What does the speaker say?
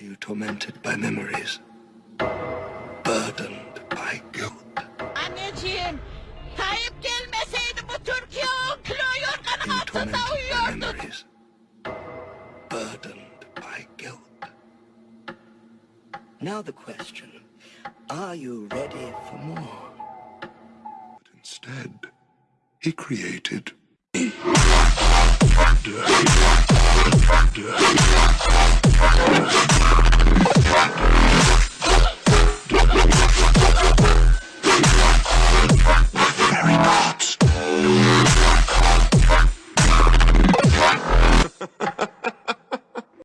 Are you tormented by memories? Burdened by guilt? Anneciğim, Tayyip gelmeseydi bu Türkiye on kilo yorgan altında tormented by uyuyordu. memories? Burdened by guilt? Now the question, are you ready for more? But instead, he created